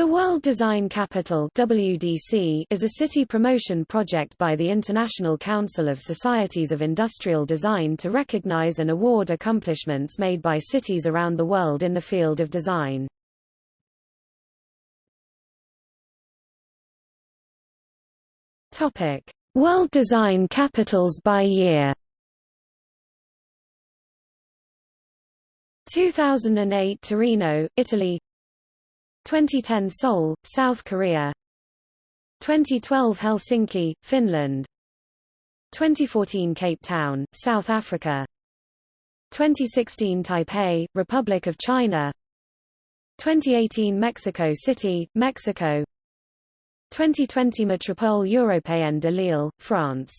The World Design Capital WDC is a city promotion project by the International Council of Societies of Industrial Design to recognize and award accomplishments made by cities around the world in the field of design. Topic: World Design Capitals by year. 2008 Torino, Italy 2010 Seoul, South Korea. 2012 Helsinki, Finland. 2014 Cape Town, South Africa. 2016 Taipei, Republic of China. 2018 Mexico City, Mexico. 2020 Métropole Européenne de Lille, France